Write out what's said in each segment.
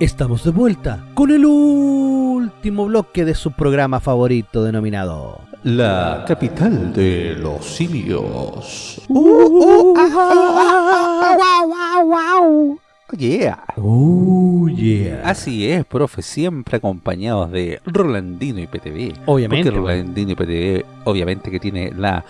Estamos de vuelta con el último bloque de su programa favorito denominado La capital de los simios. wow, Yeah. Oh yeah. Así es, profe, siempre acompañados de Rolandino y PTV. Obviamente. Porque Rolandino y PTV, obviamente que tiene la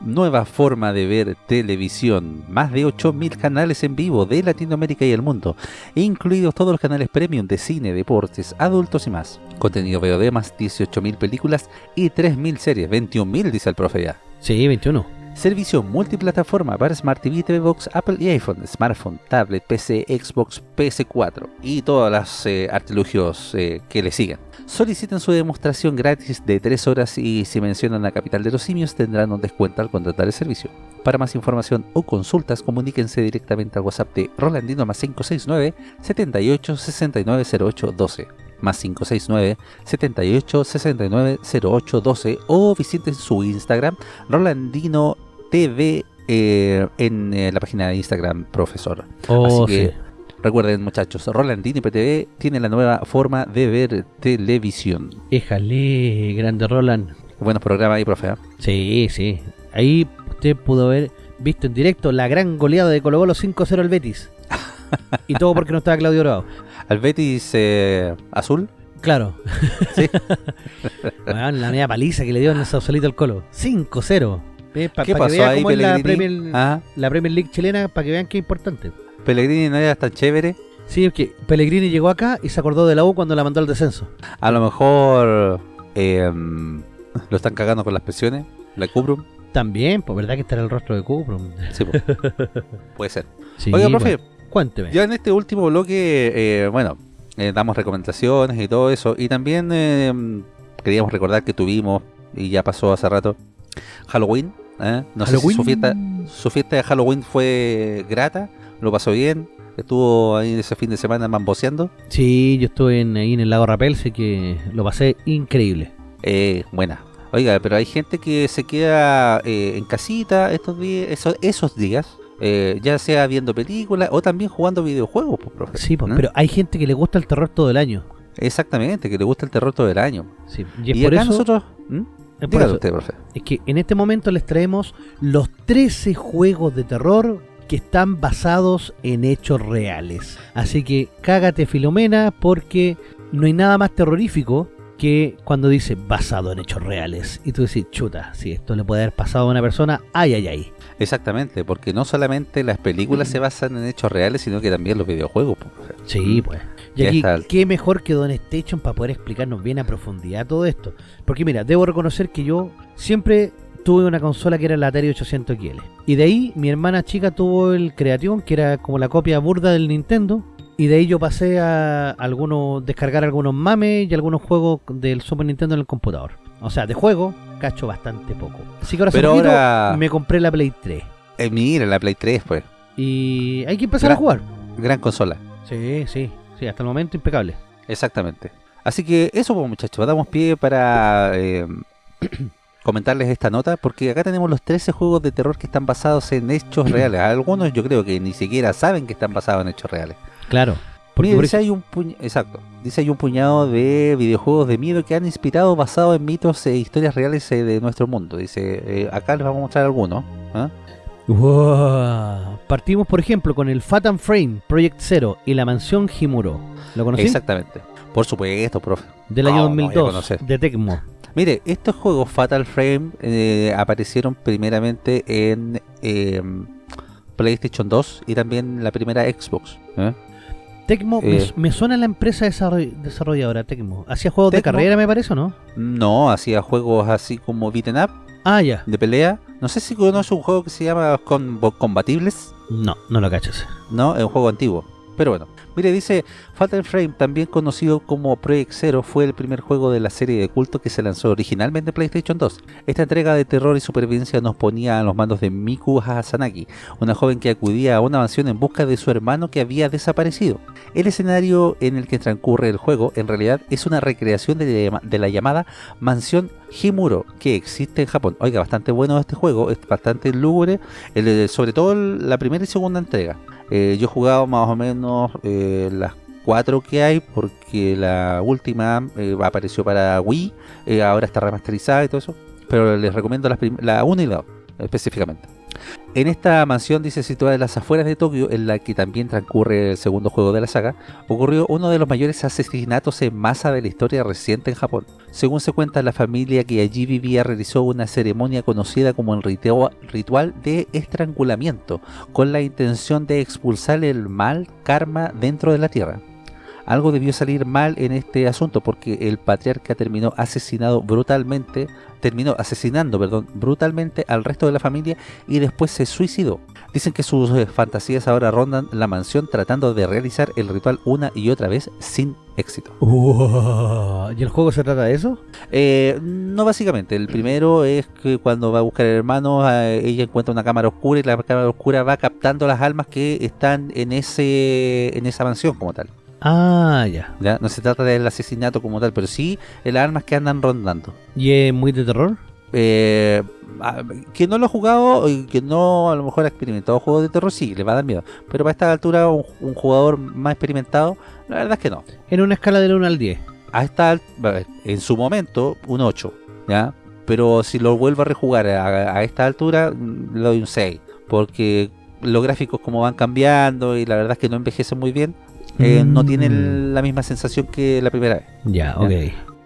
nueva forma de ver televisión. Más de 8.000 canales en vivo de Latinoamérica y el mundo, incluidos todos los canales premium de cine, deportes, adultos y más. Contenido VOD más 18.000 películas y 3.000 series. 21.000 dice el profe ya. Sí, 21. Servicio multiplataforma para Smart TV, TV Box, Apple y iPhone, smartphone, tablet, PC, Xbox, PS4 y todos los eh, artilugios eh, que le sigan. Soliciten su demostración gratis de 3 horas y si mencionan la capital de los simios tendrán un descuento al contratar el servicio. Para más información o consultas comuníquense directamente al WhatsApp de Rolandino más 569 78 69 08 12 más 569 78 69 08 12 o visiten su Instagram Rolandino TV eh, en eh, la página de Instagram profesor. Oh, Así que sí. Recuerden muchachos, Rolandino y PTV tiene la nueva forma de ver televisión. Éjale, grande Roland. Buenos programas ahí, profe. ¿eh? Sí, sí. Ahí usted pudo haber visto en directo la gran goleada de Colo Colo 5-0 al Betis. y todo porque no estaba Claudio Bravo. Al Betis eh, azul. Claro. Sí. La media paliza que le dio en el Sausalito al Colo. 5-0. Eh, pa- ¿Qué pa que pasó vea ahí, cómo es la? Premier, Ah, la Premier League chilena, para que vean qué importante. Pellegrini no era tan chévere. Sí, es que Pellegrini llegó acá y se acordó de la U cuando la mandó al descenso. A lo mejor eh, lo están cagando con las pensiones. La Cubrum. También, pues verdad que está en el rostro de Cuprum. Sí, po. puede ser. Sí, Oiga, profe, pues, cuénteme. ya en este último bloque, eh, bueno, eh, damos recomendaciones y todo eso. Y también eh, queríamos recordar que tuvimos, y ya pasó hace rato, Halloween. ¿eh? No sé si Halloween. su fiesta, su fiesta de Halloween fue grata, lo pasó bien, estuvo ahí ese fin de semana mamboseando. Sí, yo estuve en, ahí en el lago Rapel, sé que lo pasé increíble. Eh, buena. Oiga, pero hay gente que se queda eh, en casita estos días, esos, esos días, eh, ya sea viendo películas o también jugando videojuegos, pues, profe. Sí, pues, ¿no? pero hay gente que le gusta el terror todo el año. Exactamente, que le gusta el terror todo el año. Sí, y es Y, por acá eso, nosotros... ¿Mm? es por eso. usted, profe. Es que en este momento les traemos los 13 juegos de terror que están basados en hechos reales. Así que cágate Filomena porque no hay nada más terrorífico que cuando dice basado en hechos reales. Y tú decís, chuta, si esto le puede haber pasado a una persona, ay, ay, ay. Exactamente, porque no solamente las películas se basan en hechos reales, sino que también los videojuegos. pues. Sí, pues. Y aquí, qué mejor que Don Station para poder explicarnos bien a profundidad todo esto. Porque mira, debo reconocer que yo siempre tuve una consola que era la Atari 800 XL. Y de ahí mi hermana chica tuvo el Creation, que era como la copia burda del Nintendo. Y de ahí yo pasé a algunos descargar algunos mames y algunos juegos del Super Nintendo en el computador. O sea, de juego, cacho bastante poco. Así que ahora, Pero poquito ahora- me compré la Play 3. Eh, mira, la Play 3, pues. Y hay que empezar a jugar. Gran consola. Sí, sí, sí, hasta el momento impecable. Exactamente. Así que eso, pues, muchachos, damos pie para eh, comentarles esta nota, porque acá tenemos los 13 juegos de terror que están basados en hechos reales. Algunos yo creo que ni siquiera saben que están basados en hechos reales. Claro. Porque Mira, por dice hay un exacto. Dice hay un puñado de videojuegos de miedo que han inspirado basado en mitos e historias reales eh, de nuestro mundo. Dice, eh, acá les vamos a mostrar algunos. ¿ah? Wow. Partimos, por ejemplo, con el Fatam Frame Project Zero y la mansión Himuro. ¿Lo conocí? Exactamente. Por supuesto, profe. Del año No, no voy a 2002, conocer. de Tecmo. Mire, estos juegos Fatal Frame eh, aparecieron primeramente en eh, PlayStation 2 y también la primera Xbox. ¿eh? Tecmo, me, Eh. me suena la empresa desarroll- desarrolladora Tecmo. ¿Hacía juegos de carrera, me parece, o no? No, hacía juegos así como beaten up, Ah, ya. de pelea. No sé si conoce un juego que se llama Combo- Combatibles. No, no lo cachas. No, es un juego antiguo. Pero bueno, mire, dice Fatal Frame, también conocido como Project Zero, fue el primer juego de la serie de culto que se lanzó originalmente en PlayStation 2. Esta entrega de terror y supervivencia nos ponía a los mandos de Miku Hasanaki, una joven que acudía a una mansión en busca de su hermano que había desaparecido. El escenario en el que transcurre el juego en realidad es una recreación de, la llamada mansión Himuro que existe en Japón. Oiga, bastante bueno este juego, es bastante lúgubre, el- sobre todo la primera y segunda entrega. Eh, yo he jugado más o menos eh, las 4 que hay, porque la última eh, apareció para Wii, ahora está remasterizada y todo eso. Pero les recomiendo las la 1 y la 2, específicamente. En esta mansión, dice, situada en las afueras de Tokio, en la que también transcurre el segundo juego de la saga, ocurrió uno de los mayores asesinatos en masa de la historia reciente en Japón. Según se cuenta, la familia que allí vivía realizó una ceremonia conocida como el ritual de estrangulamiento, con la intención de expulsar el mal karma dentro de la tierra. Algo debió salir mal en este asunto porque el patriarca terminó asesinado brutalmente, terminó asesinando, perdón, brutalmente al resto de la familia y después se suicidó. Dicen que sus eh, fantasías ahora rondan la mansión tratando de realizar el ritual una y otra vez sin éxito. ¿Y el juego se trata de eso? Eh, no básicamente, el primero es que cuando va a buscar al hermano, eh, ella encuentra una cámara oscura y la cámara oscura va captando las almas que están en ese en esa mansión como tal. Ah, ya. ¿ya? No se trata del asesinato como tal, pero sí las armas que andan rondando. ¿Y es muy de terror? Eh, a- que no lo ha jugado y que no a lo mejor ha experimentado juegos de terror, sí, le va a dar miedo. Pero para esta altura, un, un jugador más experimentado, la verdad es que no. En una escala del 1 al 10. A esta, en su momento, un 8, ¿ya? Pero si lo vuelvo a rejugar a, a esta altura, le doy un 6. Porque los gráficos como van cambiando y la verdad es que no envejecen muy bien, eh, no Mm. tienen la misma sensación que la primera vez. Ya, ok.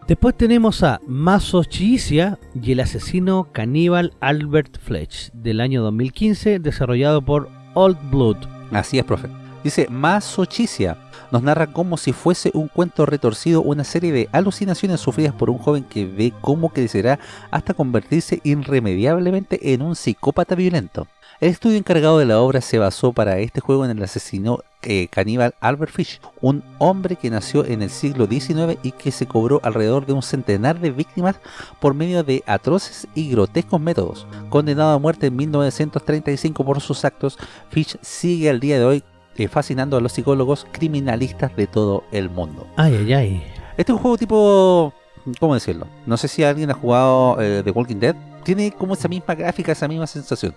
Después tenemos a Maso Chiisia y el asesino caníbal Albert Fletch del año 2015 desarrollado por Old Blood. Así es, profe. Dice, Masochicia nos narra como si fuese un cuento retorcido una serie de alucinaciones sufridas por un joven que ve cómo crecerá hasta convertirse irremediablemente en un psicópata violento. El estudio encargado de la obra se basó para este juego en el asesino eh, caníbal Albert Fish, un hombre que nació en el siglo XIX y que se cobró alrededor de un centenar de víctimas por medio de atroces y grotescos métodos. Condenado a muerte en 1935 por sus actos, Fish sigue al día de hoy eh, fascinando a los psicólogos criminalistas de todo el mundo. Ay, ay, ay. Este es un juego tipo... ¿Cómo decirlo? No sé si alguien ha jugado eh, The Walking Dead. Tiene como esa misma gráfica, esa misma sensación.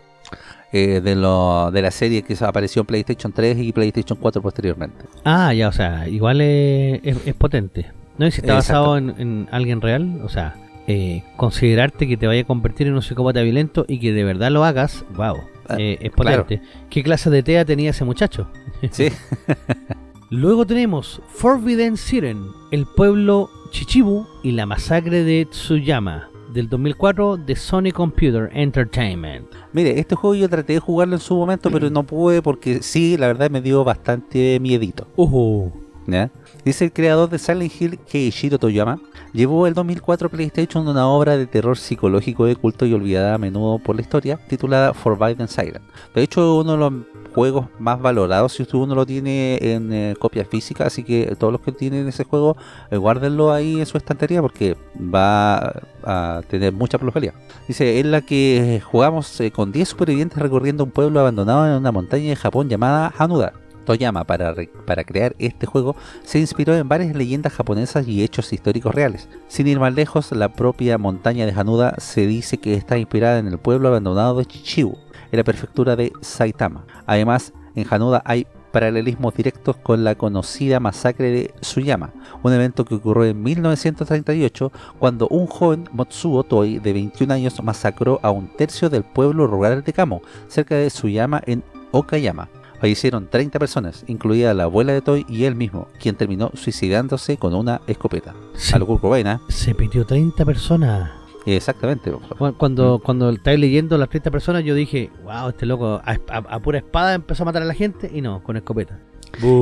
eh, de, lo, de la serie que apareció en PlayStation 3 y PlayStation 4 posteriormente. Ah, ya, o sea, igual es, es- es potente. ¿No? Y si está basado en, en alguien real, o sea, eh, considerarte que te vaya a convertir en un psicópata violento y que de verdad lo hagas, wow, Ah, eh, es claro. potente. ¿Qué clase de TEA tenía ese muchacho? Sí, Luego tenemos Forbidden Siren, el pueblo Chichibu y la masacre de Tsuyama, del 2004 de Sony Computer Entertainment. mire, este juego yo traté de jugarlo en su momento, pero no pude porque sí, la verdad me dio bastante miedito. Uh, ¿ya? Dice el creador de Silent Hill, Keishiro Toyama, llevó el 2004 a PlayStation una obra de terror psicológico de culto y olvidada a menudo por la historia, titulada Forbidden Siren. De hecho, uno de los juegos más valorados si usted uno lo tiene en eh, copia física, así que todos los que tienen ese juego, eh, guárdenlo ahí en su estantería porque va a tener mucha plusvalía. Dice, en la que jugamos eh, con 10 supervivientes recorriendo un pueblo abandonado en una montaña de Japón llamada Hanuda. Toyama, para, para crear este juego, se inspiró en varias leyendas japonesas y hechos históricos reales. Sin ir más lejos, la propia montaña de Hanuda se dice que está inspirada en el pueblo abandonado de Chichibu, en la prefectura de Saitama. Además, en Hanuda hay paralelismos directos con la conocida masacre de Tsuyama, un evento que ocurrió en 1938 cuando un joven Motsuo Toi de 21 años masacró a un tercio del pueblo rural de Kamo, cerca de Tsuyama en Okayama. Fallecieron 30 personas, incluida la abuela de Toy y él mismo, quien terminó suicidándose con una escopeta. se, Algo Cobain, se pidió 30 personas. Exactamente. Cu- Cuando, cuando estáis leyendo las 30 personas, yo dije, wow, este loco a, a- a pura espada empezó a matar a la gente y no, con escopeta.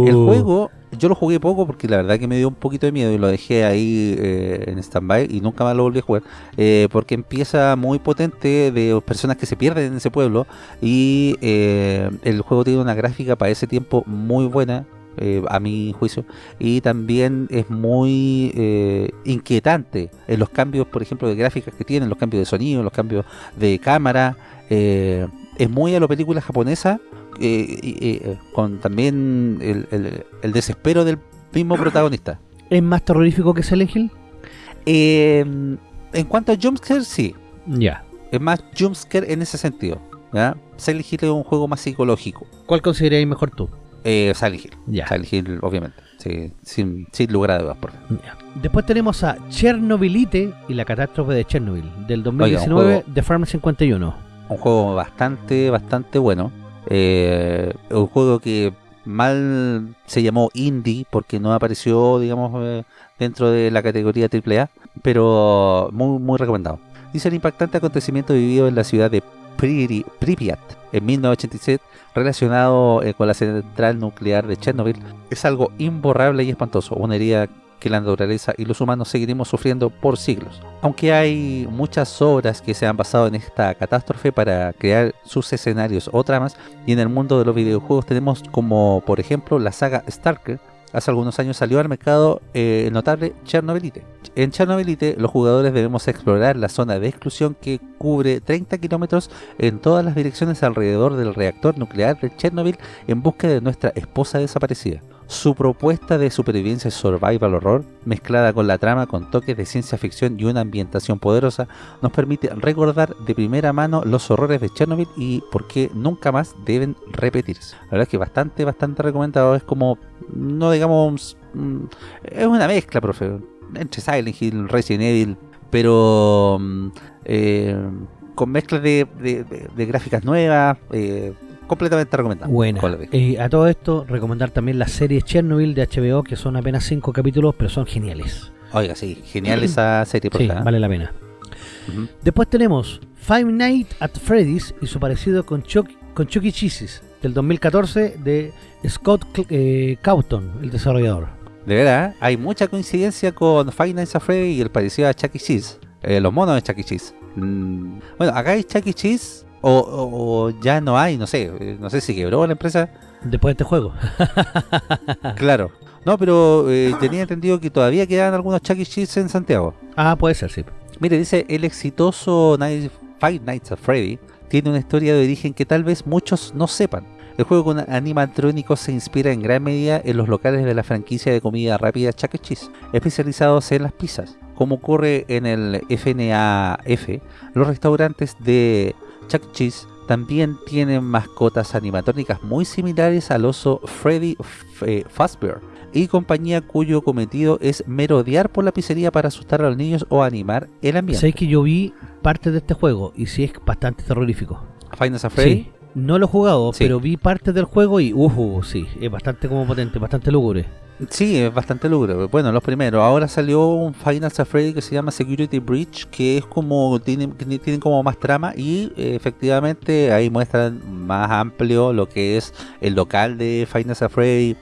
El juego, yo lo jugué poco porque la verdad que me dio un poquito de miedo y lo dejé ahí eh, en stand-by y nunca más lo volví a jugar. eh, porque empieza muy potente de personas que se pierden en ese pueblo y eh, el juego tiene una gráfica para ese tiempo muy buena. Eh, a mi juicio y también es muy eh, inquietante en los cambios por ejemplo de gráficas que tienen los cambios de sonido los cambios de cámara eh, es muy a la película japonesa con también el, el- el desespero del mismo protagonista. ¿Es más terrorífico que Silent Hill? En cuanto a jumpscare, sí. Ya. Es más jumpscare en ese sentido. ¿ya? Silent Hill es un juego más psicológico. ¿Cuál consideráis mejor tú? Eh, Silent Hill. Ya. Silent Hill, obviamente. Sí, sin, sin lugar a dudas. Por favor. Ya. Después tenemos a Chernobylite y la catástrofe de Chernobyl del un 2019 juego- de Farm 51. Un juego bastante, bastante bueno. Eh, un juego que mal se llamó indie porque no apareció, digamos, eh, dentro de la categoría AAA, pero muy, muy recomendado. Dice el impactante acontecimiento vivido en la ciudad de Pripyat en 1987 relacionado eh, con la central nuclear de Chernobyl es algo imborrable y espantoso, una herida que la naturaleza y los humanos seguiremos sufriendo por siglos. Aunque hay muchas obras que se han basado en esta catástrofe para crear sus escenarios o tramas, y en el mundo de los videojuegos tenemos como por ejemplo la saga Stalker, hace algunos años salió al mercado eh, el notable Chernobylite. En Chernobylite los jugadores debemos explorar la zona de exclusión que cubre 30 kilómetros en todas las direcciones alrededor del reactor nuclear de Chernobyl en busca de nuestra esposa desaparecida. Su propuesta de supervivencia survival horror, mezclada con la trama con toques de ciencia ficción y una ambientación poderosa, nos permite recordar de primera mano los horrores de Chernobyl y por qué nunca más deben repetirse. La verdad es que bastante, bastante recomendado. Es como, no digamos, mm, es una mezcla, profe, entre Silent Hill, Resident Evil, pero mm, eh, con mezclas de, de- gráficas nuevas, eh, completamente recomendado. Buena. De- Eh, a todo esto, recomendar también las series Chernobyl de HBO, que son apenas 5 capítulos, pero son geniales. Oiga, sí, genial esa serie, por Sí, vale la pena. Después tenemos Five Nights at Freddy's y su parecido con, Chuck, con Chucky Cheese's del 2014 de Scott eh, Cawthon, el desarrollador. De verdad, hay mucha coincidencia con Five Nights at Freddy y el parecido a Chuck E. Cheese. Eh, los monos de Chuck E. Cheese. Mm, bueno, acá hay Chuck E. Cheese o, o- o ya no hay, no sé. eh, No sé si quebró la empresa. Después de este juego. Claro. No, pero eh, tenía entendido que todavía quedan algunos Chuck E. Cheese en Santiago. ah, puede ser, sí. Mire, dice, el exitoso Night- Five Nights at Freddy tiene una historia de origen que tal vez muchos no sepan. El juego con animatrónicos se inspira en gran medida en los locales de la franquicia de comida rápida Chuck E. Cheese, especializados en las pizzas. Como ocurre en el FNAF, los restaurantes de Chuck. Cheese también tienen mascotas animatrónicas muy similares al oso Freddy F- eh, Fazbear y compañía cuyo cometido es merodear por la pizzería para asustar a los niños o animar el ambiente. Sabéis que yo vi parte de este juego y sí es bastante terrorífico. Nights at Freddy, Sí, no lo he jugado, Sí. pero vi parte del juego y uhu, sí, es bastante como potente, bastante lúgubre. Sí, es bastante lúgubre. Bueno, los primeros. Ahora salió un at Freddy que se llama Security Breach, que es como, tiene, tiene como más trama y eh, efectivamente ahí muestran más amplio lo que es el local de at Freddy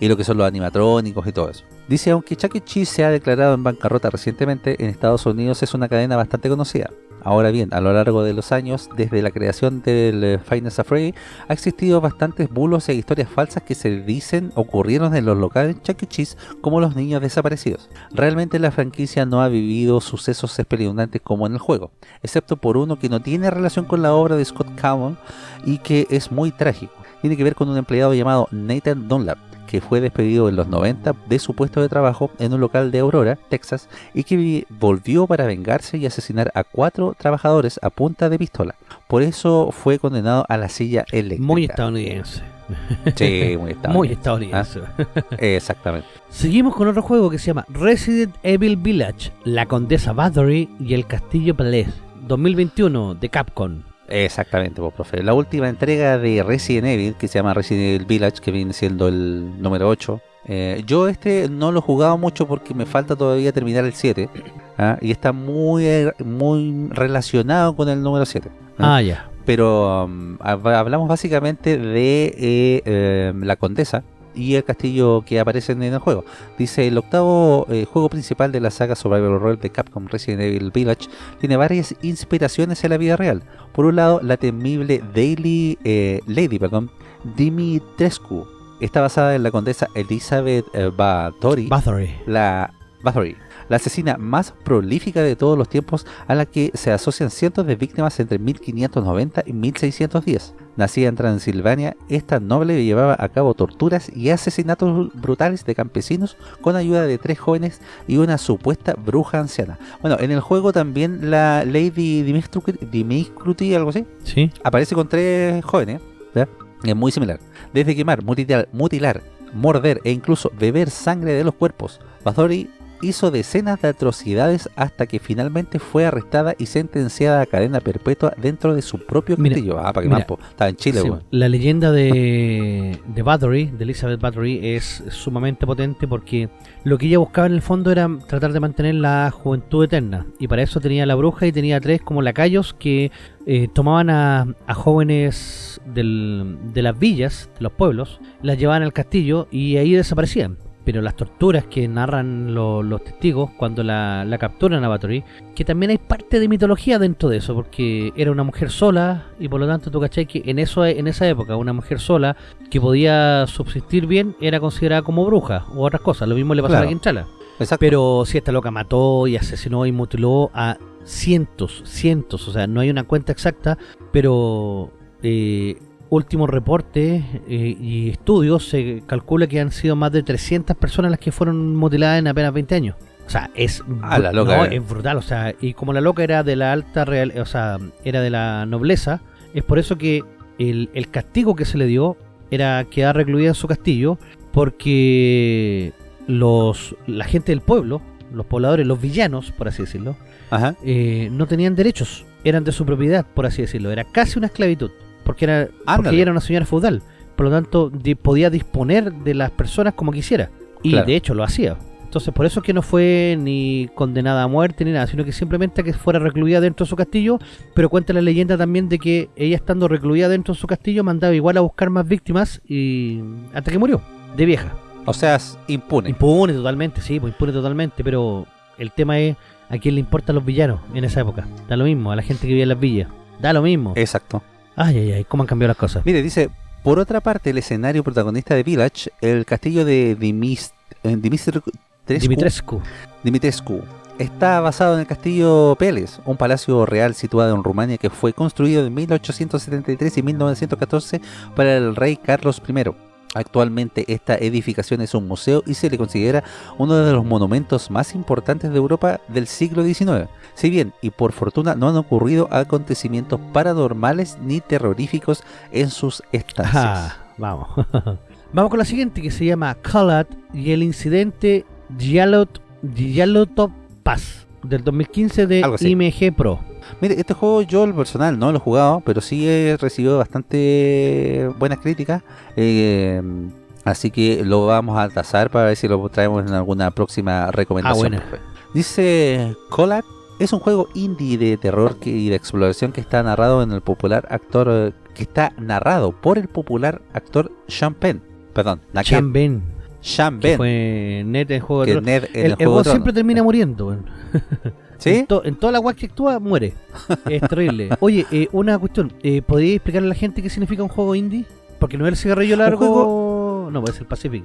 y lo que son los animatrónicos y todo eso. Dice, aunque Chuck E. Cheese se ha declarado en bancarrota recientemente, en Estados Unidos es una cadena bastante conocida. Ahora bien, a lo largo de los años, desde la creación del eh, at Freddy, ha existido bastantes bulos e historias falsas que se dicen ocurrieron en los locales Chuck E. Cheese como los niños desaparecidos. Realmente la franquicia no ha vivido sucesos espeluznantes como en el juego, excepto por uno que no tiene relación con la obra de Scott Cawthon y que es muy trágico. Tiene que ver con un empleado llamado Nathan Dunlap, que fue despedido en los 90 de su puesto de trabajo en un local de Aurora, Texas, y que vi- volvió para vengarse y asesinar a cuatro trabajadores a punta de pistola. Por eso fue condenado a la silla eléctrica. Muy estadounidense. Sí, muy estadounidense. Muy estadounidense. Exactamente. Seguimos con otro juego que se llama Resident Evil Village, La Condesa Bathory y el Castillo Palace, 2021 de Capcom. Exactamente, pues, profe. La última entrega de Resident Evil, que se llama Resident Evil Village, que viene siendo el número 8. eh, yo este no lo he jugado mucho porque me falta todavía terminar el 7. ¿ah? Y está muy, eh, muy relacionado con el número 7. ¿ah? Ah, ya. Pero um, hab- hablamos básicamente de eh, eh, la condesa y el castillo que aparecen en el juego. Dice, el octavo eh, juego principal de la saga Survival Horror de Capcom Resident Evil Village tiene varias inspiraciones en la vida real. Por un lado, la temible Daily, eh, Lady perdón, Dimitrescu está basada en la condesa Elizabeth eh, Bathory, Bathory. la Bathory, la asesina más prolífica de todos los tiempos a la que se asocian cientos de víctimas entre 1590 y 1610. Nacida en Transilvania, esta noble llevaba a cabo torturas y asesinatos brutales de campesinos con ayuda de tres jóvenes y una supuesta bruja anciana. Bueno, en el juego también la Lady Dimitruti, algo así, Sí. aparece con tres jóvenes, ¿ya? Es muy similar. Desde quemar, mutilar, mutilar, morder e incluso beber sangre de los cuerpos, Bathory hizo decenas de atrocidades hasta que finalmente fue arrestada y sentenciada a cadena perpetua dentro de su propio Mira, castillo. Ah, para que mira. Estaba en Chile, Sí, la leyenda de, de Bathory, de Elizabeth Bathory, es sumamente potente porque lo que ella buscaba en el fondo era tratar de mantener la juventud eterna. Y para eso tenía la bruja y tenía tres como lacayos que eh, tomaban a, a jóvenes del- de las villas, de los pueblos, las llevaban al castillo y ahí desaparecían. Pero las torturas que narran lo- los testigos cuando la, la capturan a Bathory, que también hay parte de mitología dentro de eso, porque era una mujer sola y por lo tanto tú cachai que en, eso, en esa época una mujer sola que podía subsistir bien era considerada como bruja u otras cosas. Lo mismo le pasó a Claro. la Quintrala. Exacto. Pero si esta loca mató y asesinó y mutiló a cientos, cientos, o sea, no hay una cuenta exacta, pero eh, últimos reportes eh, y estudios se calcula que han sido más de 300 personas las que fueron mutiladas en apenas 20 años. O sea, es, Ah, la loca, no, eh. es brutal, o sea, y como la loca era de la alta real, o sea, era de la nobleza, es por eso que el, el castigo que se le dio era quedar recluida en su castillo porque los la gente del pueblo, los pobladores, los villanos, por así decirlo, Ajá. eh, no tenían derechos, eran de su propiedad, por así decirlo, era casi una esclavitud, porque era porque ella era una señora feudal, por lo tanto di- podía disponer de las personas como quisiera, y Claro. de hecho lo hacía. Entonces por eso es que no fue ni condenada a muerte ni nada, sino que simplemente que fuera recluida dentro de su castillo, pero cuenta la leyenda también de que ella estando recluida dentro de su castillo mandaba igual a buscar más víctimas y hasta que murió, de vieja. O sea, es impune. Impune totalmente, sí, pues impune totalmente, pero el tema es a quién le importan los villanos en esa época. Da lo mismo, a la gente que vive en las villas. Da lo mismo. Exacto. Ay, ay, ay, cómo han cambiado las cosas. Mire, dice, por otra parte, el escenario protagonista de Village, el castillo de Dimis, eh, Dimitrescu, Dimitrescu. Dimitrescu, está basado en el castillo Peles, un palacio real situado en Rumania que fue construido en 1873 y 1914 para el rey Carlos I. Actualmente esta edificación es un museo y se le considera uno de los monumentos más importantes de Europa del siglo XIX. Si bien, y por fortuna, no han ocurrido acontecimientos paranormales ni terroríficos en sus estancias. Ajá, vamos. vamos con la siguiente que se llama Kalat y el incidente Yalot, Yalotop Pass del 2015 de. IMG Pro. Mire, este juego yo el personal no lo he jugado, pero sí he recibido bastante buenas críticas. eh, así que lo vamos a tasar para ver si lo traemos en alguna próxima recomendación. Ah, buena. profe. Dice Collat, es un juego indie de terror que- y de exploración que está narrado en el popular actor, que está narrado por el popular actor Sean Penn. Perdón, Sean Ben, Sean que Ben, fue net en Juego de que Tronos. Ned en El, el, el juego siempre termina muriendo. ¿Sí? En, to- en toda la guay que actúa, muere. Es terrible. Oye, eh, una cuestión. Eh, ¿Podría explicarle a la gente qué significa un juego indie? Porque no es el cigarrillo largo... No, puede ser Pacific.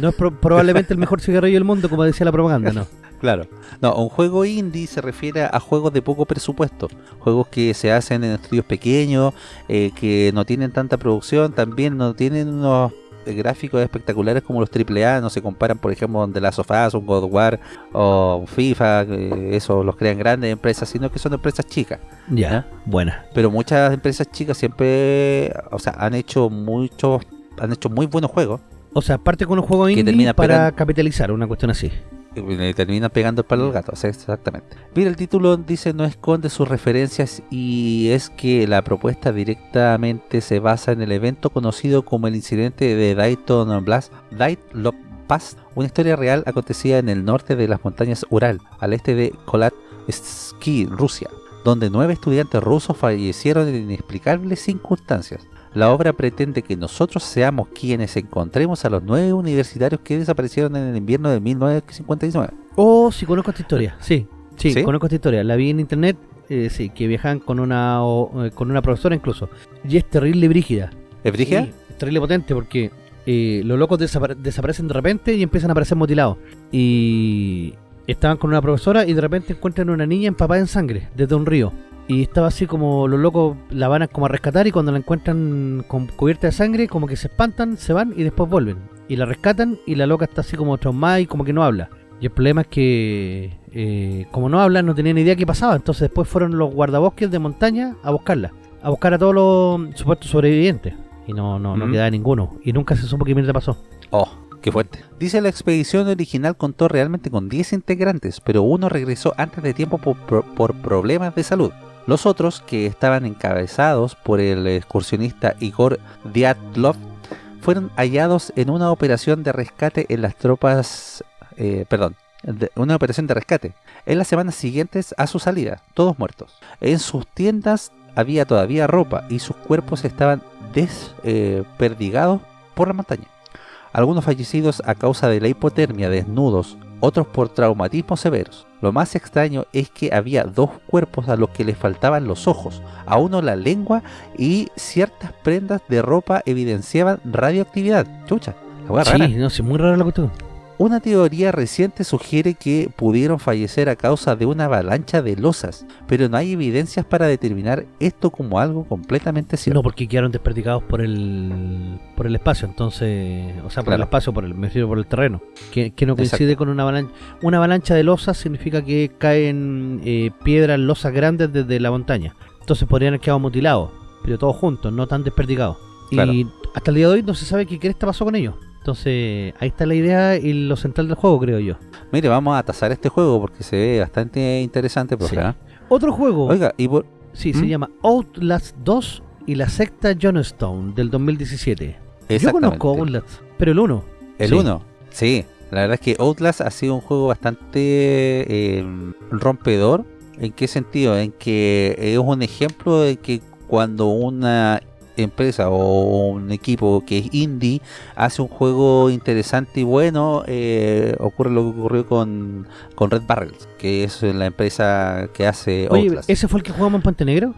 No es pro- probablemente el mejor cigarrillo del mundo, como decía la propaganda, no. Claro. No, un juego indie se refiere a juegos de poco presupuesto. Juegos que se hacen en estudios pequeños, eh, que no tienen tanta producción, también no tienen unos gráficos espectaculares como los AAA, no se comparan, por ejemplo, Last of Us, un God of War o FIFA, eh, eso los crean grandes empresas, sino que son empresas chicas. Ya, buena. Pero muchas empresas chicas siempre, o sea, han hecho muchos, han hecho muy buenos juegos O sea, parte con un juego indie termina para capitalizar, una cuestión así. Le terminan pegando el palo al gato, o sea, exactamente. Mira, el título dice no esconde sus referencias y es que la propuesta directamente se basa en el evento conocido como el incidente de Dayton Blast, Dayton Pass, una historia real acontecida en el norte de las montañas Ural, al este de Kolatski, Rusia, donde nueve estudiantes rusos fallecieron en inexplicables circunstancias. La obra pretende que nosotros seamos quienes encontremos a los nueve universitarios que desaparecieron en el invierno de 1959. Oh, sí, conozco esta historia. Sí, sí, ¿Sí? conozco esta historia. La vi en internet, eh, sí, que viajan con una o- eh, con una profesora incluso. Y es terrible brígida. ¿Es brígida? Sí, es terrible potente porque eh, los locos desapare- desaparecen de repente y empiezan a aparecer mutilados. Y estaban con una profesora y de repente encuentran una niña empapada en sangre desde un río. Y estaba así como los locos la van a como a rescatar y cuando la encuentran con cubierta de sangre como que se espantan, se van y después vuelven. Y la rescatan y la loca está así como traumada y como que no habla. Y el problema es que eh, como no habla no tenían idea qué pasaba. Entonces después fueron los guardabosques de montaña a buscarla. A buscar a todos los supuestos sobrevivientes. y no, no, no quedaba ninguno. Y nunca se supo qué mierda pasó. Oh, qué fuerte. Dice la expedición original contó realmente con 10 integrantes, pero uno regresó antes de tiempo por, por- por problemas de salud. Los otros, que estaban encabezados por el excursionista Igor Dyatlov, fueron hallados en una operación de rescate en las tropas... eh, perdón, de- una operación de rescate. En las semanas siguientes a su salida, todos muertos. En sus tiendas había todavía ropa y sus cuerpos estaban desperdigados por la montaña. Algunos fallecidos a causa de la hipotermia desnudos, otros por traumatismos severos. Lo más extraño es que había dos cuerpos a los que les faltaban los ojos, a uno la lengua y ciertas prendas de ropa evidenciaban radioactividad. Chucha, la hueá rara. Sí, no sé, muy rara la cuestión. Una teoría reciente sugiere que pudieron fallecer a causa de una avalancha de losas, pero no hay evidencias para determinar esto como algo completamente cierto. No, porque quedaron desperdigados por el por el espacio, entonces, o sea, por el espacio, por el, me refiero por el terreno, que, que no coincide Exacto. con una avalancha. Una avalancha de losas significa que caen eh, piedras, losas grandes desde la montaña. Entonces podrían haber quedado mutilados, pero todos juntos, no tan desperdigados. Claro. Y hasta el día de hoy no se sabe qué cresta pasó con ellos. Entonces, ahí está la idea y lo central del juego, creo yo. Mire, vamos a tasar este juego porque se ve bastante interesante, profe. Sí. ¿ah? Otro juego, Oiga, y por... sí, se ¿Mm? llama Outlast 2 y la secta Johnstone del 2017. Yo conozco Outlast, pero el 1. El Sí. 1, sí. La verdad es que Outlast ha sido un juego bastante eh, rompedor. ¿En qué sentido? En que es un ejemplo de que cuando una empresa o un equipo que es indie hace un juego interesante y bueno, eh, ocurre lo que ocurrió con, con Red Barrels, que es la empresa que hace Oye, Outlast. ¿ese fue el que jugamos en Puente Negro?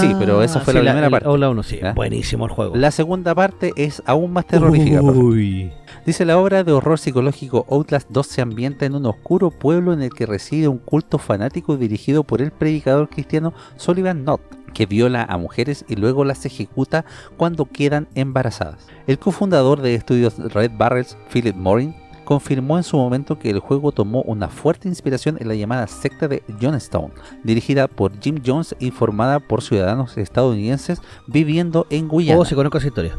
Sí, pero esa fue la primera el parte. Outlast 1, sí. ¿Ya? Buenísimo el juego. La segunda parte es aún más terrorífica. Uy. Dice la obra de horror psicológico Outlast 2 se ambienta en un oscuro pueblo en el que reside un culto fanático dirigido por el predicador cristiano Sullivan Knott, que viola a mujeres y luego las ejecuta cuando quedan embarazadas. El cofundador de estudios Red Barrels, Philip Morin, confirmó en su momento que el juego tomó una fuerte inspiración en la llamada secta de Johnstone, dirigida por Jim Jones y formada por ciudadanos estadounidenses viviendo en Guyana. Oh, sí, conozco esa historia.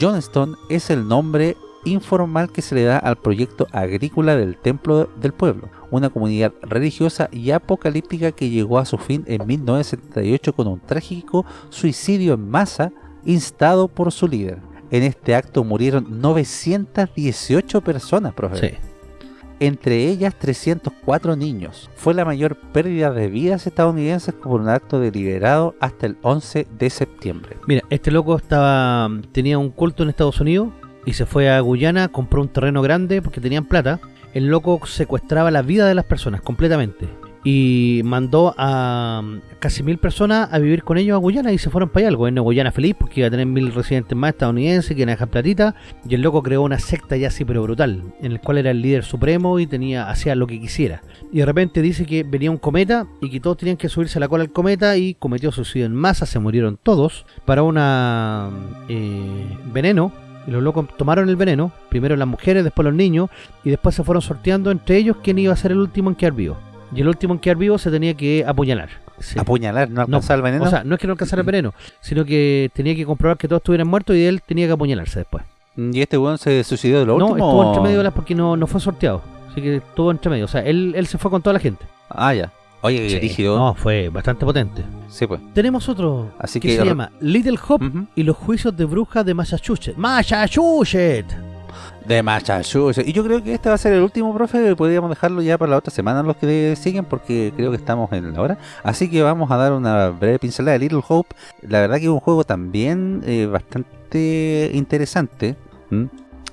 Johnstone es el nombre informal que se le da al proyecto agrícola del Templo del Pueblo, una comunidad religiosa y apocalíptica que llegó a su fin en 1978 con un trágico suicidio en masa instado por su líder. En este acto murieron 918 personas, profe. Sí. Entre ellas 304 niños. Fue la mayor pérdida de vidas estadounidenses por un acto deliberado hasta el 11 de septiembre. Mira, este loco estaba tenía un culto en Estados Unidos y se fue a Guyana, compró un terreno grande porque tenían plata. El loco secuestraba la vida de las personas completamente y mandó a mm, casi mil personas a vivir con ellos a Guyana y se fueron para allá. El gobierno Guyana feliz porque iba a tener mil residentes más estadounidenses que iban a dejar platita y el loco creó una secta ya así pero brutal en el cual era el líder supremo y tenía hacía lo que quisiera. Y de repente dice que venía un cometa y que todos tenían que subirse a la cola del cometa y cometió suicidio en masa, se murieron todos para una eh, veneno. Y los locos tomaron el veneno, primero las mujeres, después los niños, y después se fueron sorteando entre ellos quién iba a ser el último en quedar vivo. Y el último en quedar vivo se tenía que apuñalar. Sí. Apuñalar, no No, alcanzar el veneno. O sea, no es que no alcanzara el veneno, sino que tenía que comprobar que todos estuvieran muertos y él tenía que apuñalarse después. ¿Y este weón se suicidó de lo no, último? estuvo entre medio de las porque no, no fue sorteado. Así que estuvo entre medio. O sea, él, él se fue con toda la gente. Ah, ya. Oye, Sí. rígido. No, fue bastante potente. Sí, pues. Tenemos otro Así que, que- se llama Little Hope Ujú. y los juicios de brujas de Massachusetts. ¡Massachusetts! De Massachusetts. Y yo creo que este va a ser el último, profe. Podríamos dejarlo ya para la otra semana los que siguen, porque creo que estamos en la hora. Así que vamos a dar una breve pincelada de Little Hope. La verdad que es un juego también eh, bastante interesante.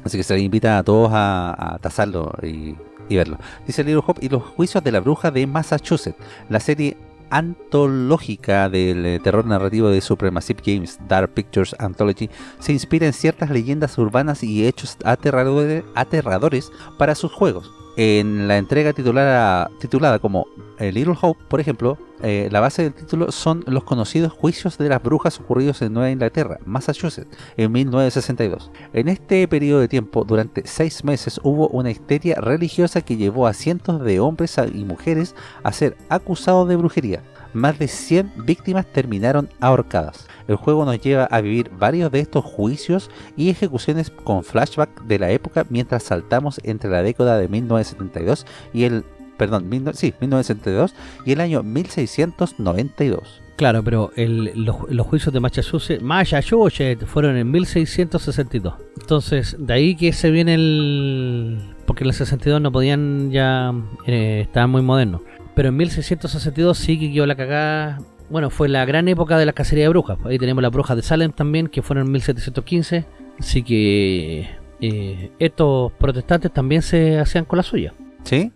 Así que se les invita a todos a, a tasarlo y, y verlo. Dice Little Hope y los juicios de la bruja de Massachusetts. La serie antológica del eh, terror narrativo de Supremacy Games Dark Pictures Anthology se inspira en ciertas leyendas urbanas y hechos aterradores, aterradores para sus juegos. En la entrega titulada, titulada como eh, Little Hope, por ejemplo, eh, la base del título son los conocidos juicios de las brujas ocurridos en Nueva Inglaterra, Massachusetts, en 1962. En este periodo de tiempo, durante seis meses, hubo una histeria religiosa que llevó a cientos de hombres y mujeres a ser acusados de brujería. Más de 100 víctimas terminaron ahorcadas. El juego nos lleva a vivir varios de estos juicios y ejecuciones con flashback de la época mientras saltamos entre la década de 1972 y el perdón, sí, 1972 y el año 1692. Claro, pero el, los, los, juicios de Massachusetts fueron en 1662. Entonces, de ahí que se viene el... Porque en el 62 no podían ya... Eh, estaban muy modernos. Pero en 1662 sí que quedó la cagada. Bueno, fue la gran época de la cacería de brujas. Ahí tenemos las brujas de Salem también, que fueron en 1715. Así que eh, estos protestantes también se hacían con la suya. ¿Sí?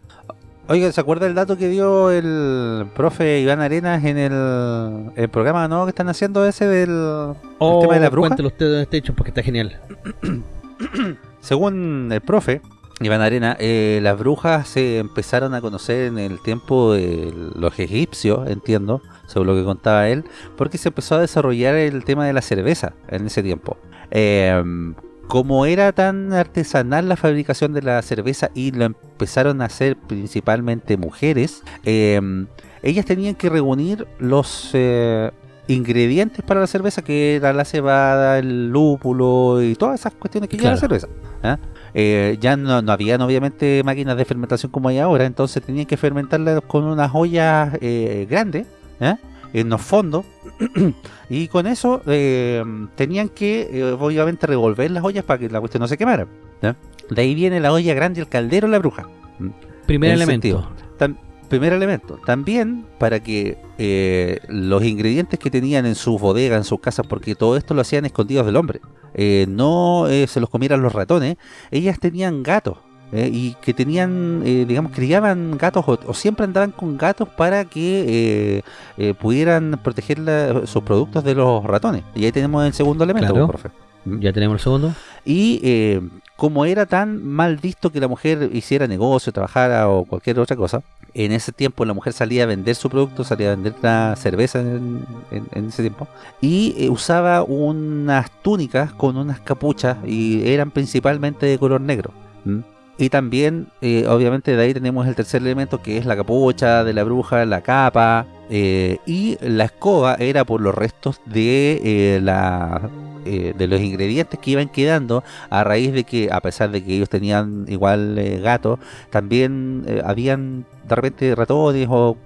Oiga, ¿se acuerda el dato que dio el profe Iván Arenas en el, programa nuevo que están haciendo ese del oh, tema de la bruja? Cuéntelo usted este hecho porque está genial. Según el profe Iván Arena, eh, las brujas se empezaron a conocer en el tiempo de los egipcios, entiendo, según lo que contaba él, porque se empezó a desarrollar el tema de la cerveza en ese tiempo. Eh, como era tan artesanal la fabricación de la cerveza y lo empezaron a hacer principalmente mujeres, em, ellas tenían que reunir los eh, ingredientes para la cerveza, que era la cebada, el lúpulo y todas esas cuestiones que lleva la cerveza. ¿ah? Eh, ya no, no habían obviamente máquinas de fermentación como hay ahora, entonces tenían que fermentarla con unas ollas eh, grandes, ¿ah? en los fondos. Y con eso eh, tenían que eh, obviamente revolver las ollas para que la cuestión no se quemara de ahí viene la olla grande el caldero la bruja. Primer elemento primer elemento también para que eh, los ingredientes que tenían en sus bodegas en sus casas porque todo esto lo hacían escondidos del hombre no se los comieran los ratones ellas tenían gatos eh, y que tenían, eh, digamos, criaban gatos o, siempre andaban con gatos para que eh, pudieran proteger sus productos de los ratones. Y ahí tenemos el segundo elemento, profe. ¿Mm? Ya tenemos el segundo. Y como era tan mal visto que la mujer hiciera negocio, trabajara o cualquier otra cosa, en ese tiempo la mujer salía a vender su producto, salía a vender la cerveza en, ese tiempo, y usaba unas túnicas con unas capuchas y eran principalmente de color negro. Y también, eh, obviamente, de ahí tenemos el tercer elemento que es la capucha de la bruja, la capa. Eh, y la escoba era por los restos de eh, la de los ingredientes que iban quedando a raíz de que, a pesar de que ellos tenían igual gatos, también habían de repente ratones o,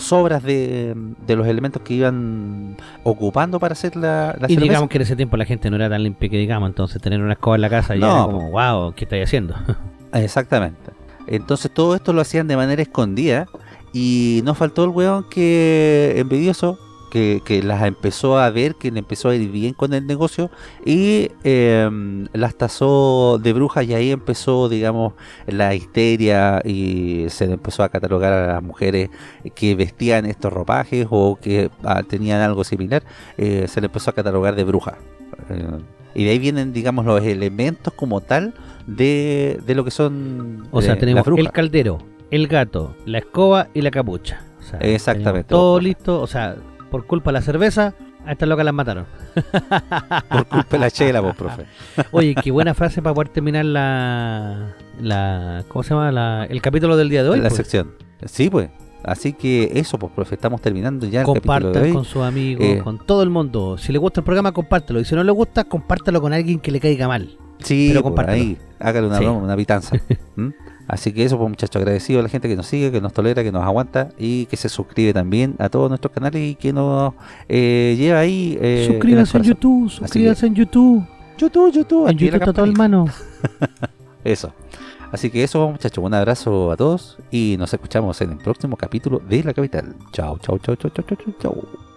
sobras de, los elementos que iban ocupando para hacer la, Y digamos que en ese tiempo la gente no era tan limpia que digamos, entonces tener una escoba en la casa ya era como, wow, ¿qué estáis haciendo? Exactamente. Entonces todo esto lo hacían de manera escondida y no faltó el weón que envidioso que, las empezó a ver, que le empezó a ir bien con el negocio y em, las tasó de brujas y ahí empezó, digamos, la histeria y se le empezó a catalogar a las mujeres que vestían estos ropajes o que ah, tenían algo similar, eh, se le empezó a catalogar de bruja. Eh, y de ahí vienen, digamos, los elementos como tal de, lo que son O sea, tenemos el caldero, el gato, la escoba y la capucha. Exactamente. Todo listo, o sea, por culpa de la cerveza, a estas locas las mataron. por culpa de la chela, vos, profe. Oye, qué buena frase para poder terminar la, la ¿cómo se llama? La, el capítulo del día de hoy. La pues. sección. Sí, pues. Así que eso, pues, profe, estamos terminando ya el hoy. con sus amigos, eh, con todo el mundo. Si le gusta el programa, compártelo. Y si no le gusta, compártelo con alguien que le caiga mal. Sí, pero pues, ahí, hágale una broma, una pitanza. ¿Mm? Así que eso, pues muchachos, agradecido a la gente que nos sigue, que nos tolera, que nos aguanta y que se suscribe también a todos nuestros canales y que nos eh, lleva ahí. Eh, suscríbanse en, YouTube, suscríbanse en YouTube. YouTube, YouTube. En YouTube está todo el mano. eso. Así que eso, muchachos, un abrazo a todos y nos escuchamos en el próximo capítulo de La Capital. Chao, chao, chao, chao, chao, chao, chao.